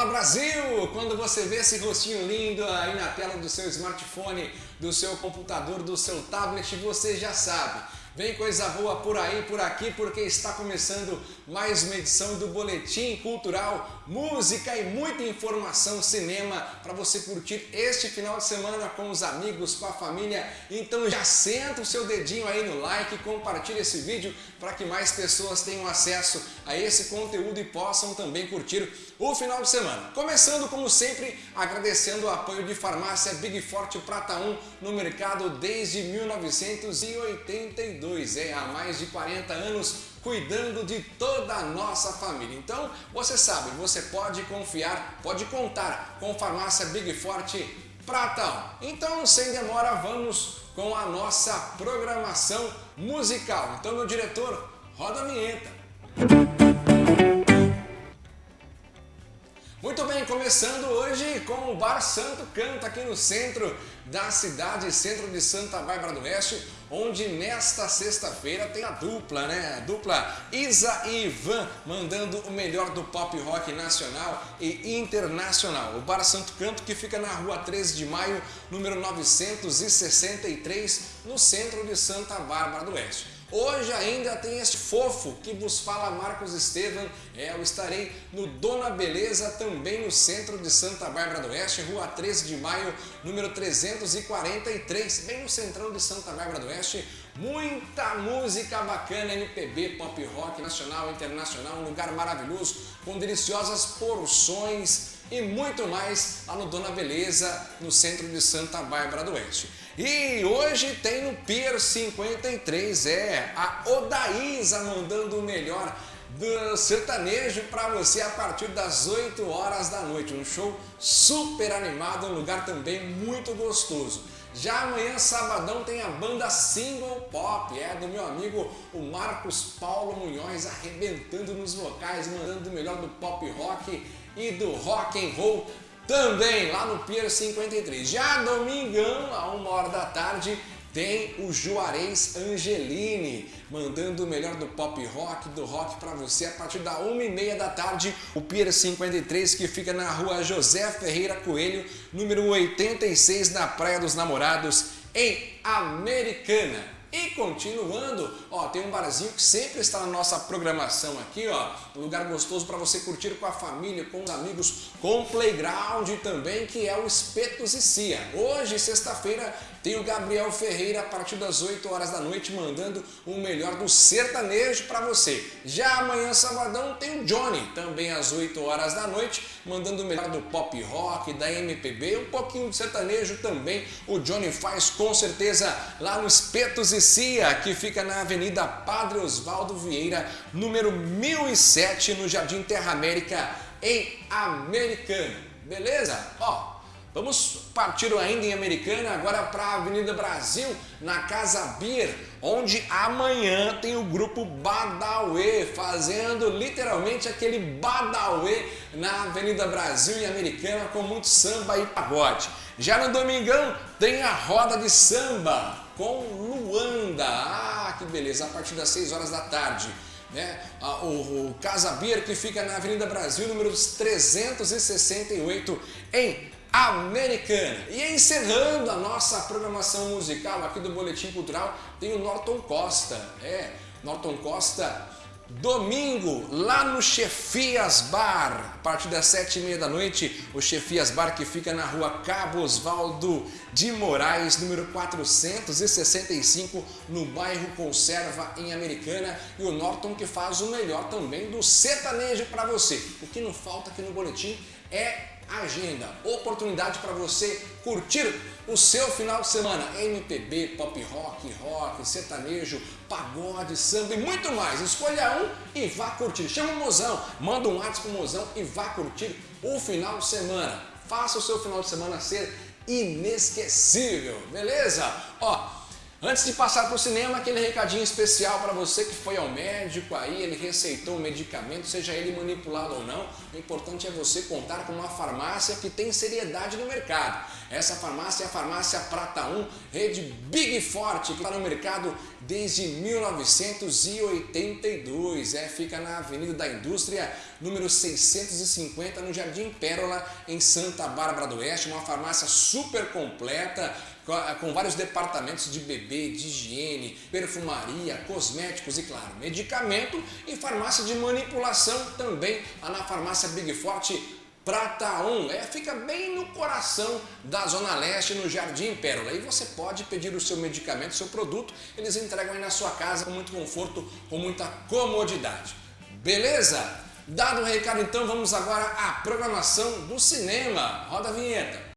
Olá Brasil! Quando você vê esse rostinho lindo aí na tela do seu smartphone, do seu computador, do seu tablet, você já sabe. Vem coisa boa por aí, por aqui, porque está começando mais uma edição do Boletim Cultural, música e muita informação cinema para você curtir este final de semana com os amigos, com a família. Então já senta o seu dedinho aí no like, compartilha esse vídeo para que mais pessoas tenham acesso a esse conteúdo e possam também curtir o final de semana. Começando, como sempre, agradecendo o apoio de Farmácia Big Forte Prata 1 no mercado desde 1982 é, há mais de 40 anos cuidando de toda a nossa família. Então, você sabe, você pode confiar, pode contar com Farmácia Big Forte Pratão. Então, sem demora, vamos com a nossa programação musical. Então, meu diretor, roda a vinheta. Começando hoje com o Bar Santo Canto aqui no centro da cidade, centro de Santa Bárbara do Oeste, onde nesta sexta-feira tem a dupla, né? A dupla Isa e Ivan mandando o melhor do pop rock nacional e internacional. O Bar Santo Canto que fica na rua 13 de maio, número 963, no centro de Santa Bárbara do Oeste. Hoje ainda tem este fofo que vos fala Marcos Estevam. É, eu estarei no Dona Beleza, também no centro de Santa Bárbara do Oeste, rua 13 de maio, número 343, bem no centrão de Santa Bárbara do Oeste. Muita música bacana, MPB, pop rock, nacional, internacional, um lugar maravilhoso, com deliciosas porções e muito mais lá no Dona Beleza, no centro de Santa Bárbara do Oeste. E hoje tem no Pier 53, é, a Odaísa mandando o melhor do sertanejo para você a partir das 8 horas da noite. Um show super animado, um lugar também muito gostoso. Já amanhã, sabadão, tem a banda Single Pop, é do meu amigo o Marcos Paulo Munhoz, arrebentando nos vocais, mandando o melhor do pop rock e do rock and roll também lá no Pier 53. Já domingão, a uma hora da tarde, tem o Juarez Angelini, mandando o melhor do pop rock, do rock para você a partir da uma e meia da tarde, o Pier 53 que fica na rua José Ferreira Coelho, número 86 na Praia dos Namorados, em Americana. E continuando, ó, tem um barzinho que sempre está na nossa programação aqui, ó, um lugar gostoso para você curtir com a família, com os amigos, com playground também, que é o Espetos e Cia. Hoje, sexta-feira, tem o Gabriel Ferreira a partir das 8 horas da noite mandando o melhor do sertanejo para você. Já amanhã, sabadão, tem o Johnny, também às 8 horas da noite, mandando o melhor do pop rock, da MPB, um pouquinho de sertanejo também. O Johnny faz com certeza lá no Espetos e Que fica na Avenida Padre Osvaldo Vieira, número 1007, no Jardim Terra América, em Americana. Beleza? Ó, Vamos partir ainda em Americana, agora para a Avenida Brasil, na Casa Beer, onde amanhã tem o grupo Badauê, fazendo literalmente aquele Badauê na Avenida Brasil e Americana, com muito samba e pagode. Já no domingão tem a roda de samba com Luanda, ah que beleza, a partir das 6 horas da tarde. Né? O, Casa Beer que fica na Avenida Brasil, número 368, em americana. E encerrando a nossa programação musical aqui do Boletim Cultural, tem o Norton Costa. É, Norton Costa, domingo, lá no Chefias Bar, a partir das sete e meia da noite, o Chefias Bar que fica na rua Cabo Osvaldo de Moraes, número 465, no bairro Conserva, em Americana, e o Norton que faz o melhor também do sertanejo para você. O que não falta aqui no Boletim é agenda, oportunidade para você curtir o seu final de semana. MPB, pop rock, rock, sertanejo, pagode, samba e muito mais. Escolha um e vá curtir. Chama o mozão, manda um WhatsApp pro mozão e vá curtir o final de semana. Faça o seu final de semana ser inesquecível, beleza? Ó, Antes de passar para o cinema, aquele recadinho especial para você que foi ao médico aí, ele receitou um medicamento, seja ele manipulado ou não, o importante é você contar com uma farmácia que tem seriedade no mercado. Essa farmácia é a farmácia Prata 1, rede Big Forte, que está no mercado desde 1982. É, fica na Avenida da Indústria, número 650, no Jardim Pérola, em Santa Bárbara do Oeste. Uma farmácia super completa, com vários departamentos de bebê, de higiene, perfumaria, cosméticos e, claro, medicamento e farmácia de manipulação também, lá na farmácia Big Forte Prata 1, é, fica bem no coração da Zona Leste, no Jardim Pérola. E você pode pedir o seu medicamento, o seu produto, eles entregam aí na sua casa com muito conforto, com muita comodidade. Beleza? Dado o recado, então, vamos agora à programação do cinema. Roda a vinheta.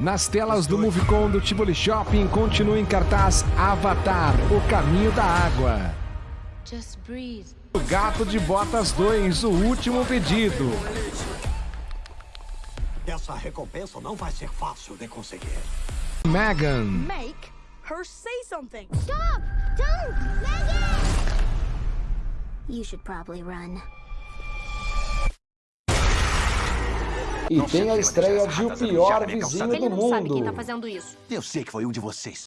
Nas telas do Movicon do Tivoli Shopping continua em cartaz Avatar, O Caminho da Água. Just breathe. O Gato de Botas 2, o último pedido. Essa recompensa não vai ser fácil de conseguir. Megan. Make her say something. Stop! Don't! Megan! You should probably run. E tem a estreia de O Pior Vizinho Ele do não sabe quem tá Mundo. fazendo isso. Eu sei que foi um de vocês.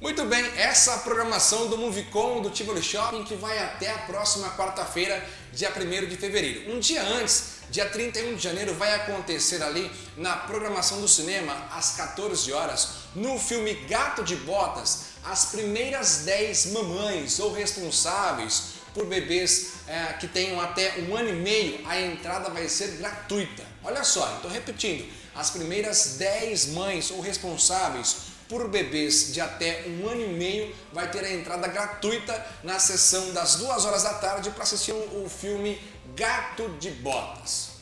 Muito bem, essa é a programação do Movicon do Tivoli Shopping que vai até a próxima quarta-feira, dia 1 de fevereiro. Um dia antes, dia 31 de janeiro, vai acontecer ali na programação do cinema, às 14 horas, no filme Gato de Botas, as primeiras 10 mamães ou responsáveis por bebês é, que tenham até um ano e meio, a entrada vai ser gratuita. Olha só, estou repetindo, as primeiras 10 mães ou responsáveis por bebês de até um ano e meio vai ter a entrada gratuita na sessão das duas horas da tarde para assistir o filme Gato de Botas.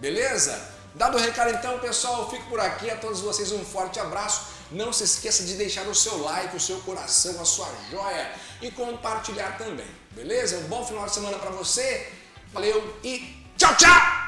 Beleza? Dado o recado então, pessoal, eu fico por aqui. A todos vocês um forte abraço. Não se esqueça de deixar o seu like, o seu coração, a sua joia e compartilhar também. Beleza? Um bom final de semana para você. Valeu e tchau, tchau!